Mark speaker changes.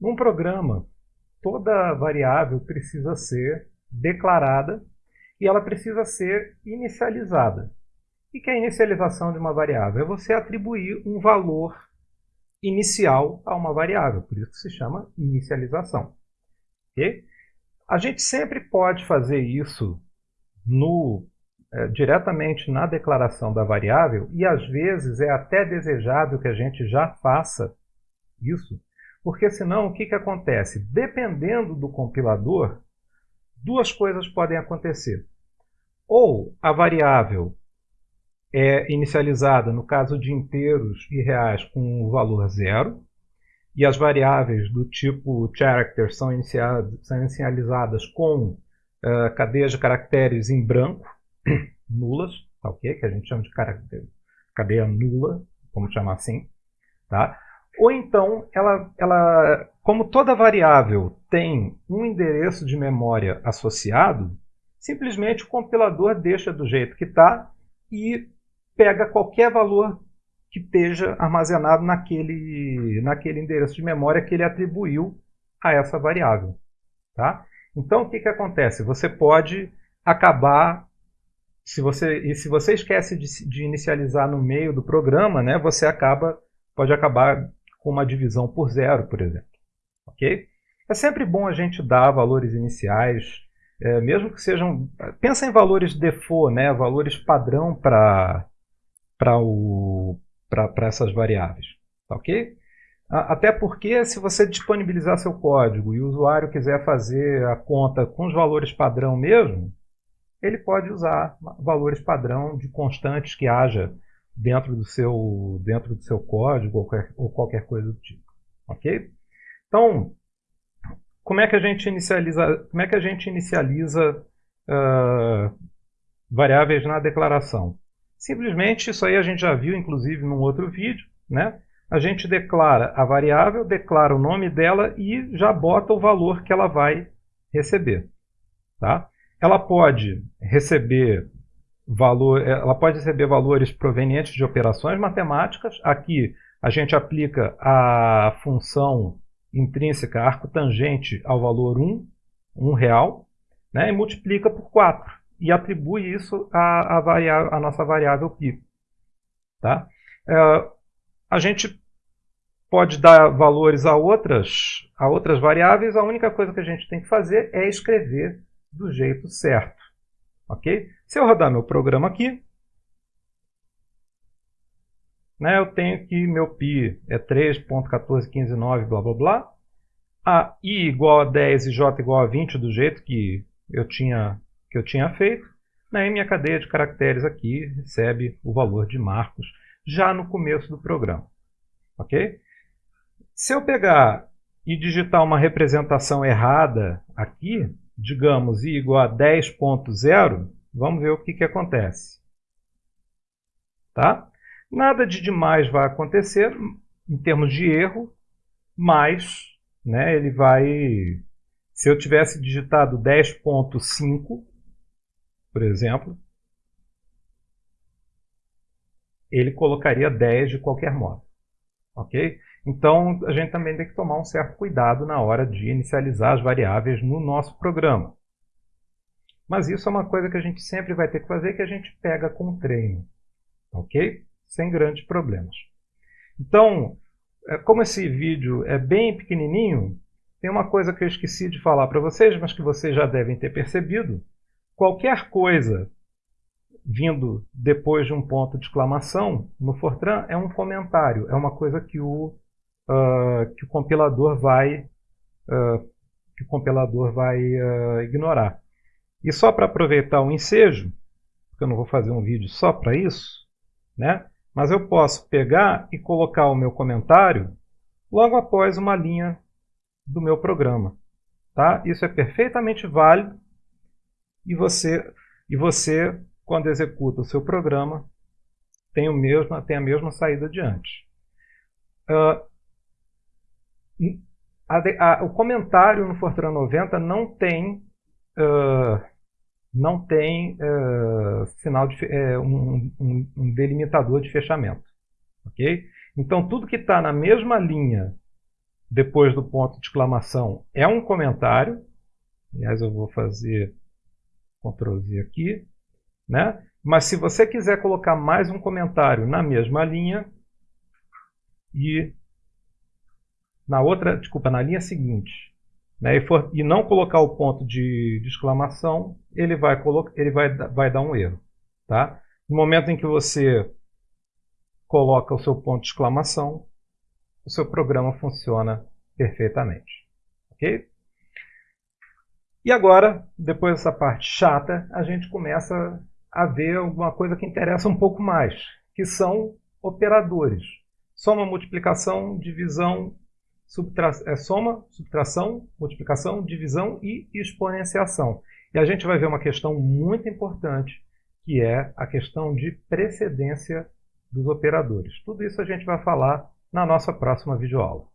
Speaker 1: Num programa, toda variável precisa ser declarada e ela precisa ser inicializada. O que é a inicialização de uma variável? É você atribuir um valor inicial a uma variável, por isso se chama inicialização. Okay? A gente sempre pode fazer isso no, é, diretamente na declaração da variável e às vezes é até desejável que a gente já faça isso, porque senão o que, que acontece? Dependendo do compilador, duas coisas podem acontecer. Ou a variável é inicializada, no caso de inteiros e reais, com o valor zero, e as variáveis do tipo character são, são inicializadas com uh, cadeias de caracteres em branco, nulas, tá ok? Que a gente chama de cadeia nula, vamos chamar assim, tá? Ou então, ela, ela, como toda variável tem um endereço de memória associado, simplesmente o compilador deixa do jeito que está e pega qualquer valor que esteja armazenado naquele, naquele endereço de memória que ele atribuiu a essa variável. Tá? Então, o que, que acontece? Você pode acabar, se você, e se você esquece de, de inicializar no meio do programa, né, você acaba, pode acabar uma divisão por zero, por exemplo. Ok? É sempre bom a gente dar valores iniciais, é, mesmo que sejam... Pensa em valores default, né, valores padrão para essas variáveis. Tá ok? Até porque se você disponibilizar seu código e o usuário quiser fazer a conta com os valores padrão mesmo, ele pode usar valores padrão de constantes que haja dentro do seu, dentro do seu código ou qualquer, ou qualquer coisa do tipo. Ok? Então, como é que a gente inicializa, como é que a gente inicializa uh, variáveis na declaração? Simplesmente, isso aí a gente já viu, inclusive, num outro vídeo, né? A gente declara a variável, declara o nome dela e já bota o valor que ela vai receber. Tá? Ela pode receber valor, eh, ela pode receber valores provenientes de operações matemáticas. Aqui a gente aplica a função intrínseca arco tangente ao valor 1, 1 real, né, e multiplica por 4 e atribui isso à, à, à nossa variável π. Tá? É, a gente pode dar valores a outras, a outras variáveis, a única coisa que a gente tem que fazer é escrever do jeito certo. Ok? Se eu rodar meu programa aqui, né, eu tenho que meu π é 3.14159, blá blá blá. A i igual a 10 e j igual a 20 do jeito que eu tinha, que eu tinha feito. Né, e minha cadeia de caracteres aqui recebe o valor de marcos já no começo do programa. Ok? Se eu pegar e digitar uma representação errada aqui, digamos i igual a 10.0, Vamos ver o que, que acontece. Tá? Nada de demais vai acontecer em termos de erro, mas né, ele vai... Se eu tivesse digitado 10.5, por exemplo, ele colocaria 10 de qualquer modo. Ok? Então, a gente também tem que tomar um certo cuidado na hora de inicializar as variáveis no nosso programa. Mas isso é uma coisa que a gente sempre vai ter que fazer, que a gente pega com o treino. Ok? Sem grandes problemas. Então, é, como esse vídeo é bem pequenininho, tem uma coisa que eu esqueci de falar para vocês, mas que vocês já devem ter percebido. Qualquer coisa vindo depois de um ponto de exclamação, no Fortran, é um comentário, é uma coisa que o, uh, que o compilador vai, uh, que o compilador vai uh, ignorar. E só para aproveitar o ensejo, porque eu não vou fazer um vídeo só para isso, né? mas eu posso pegar e colocar o meu comentário logo após uma linha do meu programa. Tá? Isso é perfeitamente válido e você, e você quando executa o seu programa, tem, o mesmo, tem a mesma saída adiante. Uh, a, a, o comentário no Fortran 90 não tem uh, não tem uh, sinal de, uh, um, um, um, delimitador de fechamento. ok? Então, tudo que está na mesma linha depois do ponto de exclamação é um comentário. Aliás, eu vou fazer Ctrl Z aqui. Né? Mas se você quiser colocar mais um comentário na mesma linha e na outra, desculpa, na linha seguinte, né, e, for, e, não colocar o ponto de, de exclamação, ele, vai, ele vai, vai dar um erro. Tá? No momento em que você coloca o seu ponto de exclamação, o seu programa funciona perfeitamente. Ok? E agora, depois dessa parte chata, a gente começa a ver alguma coisa que interessa um pouco mais, que são operadores. Soma, multiplicação, divisão, subtra é, soma, subtração, multiplicação, divisão e exponenciação. E a gente vai ver uma questão muito importante, que é a questão de precedência dos operadores. Tudo isso a gente vai falar na nossa próxima videoaula.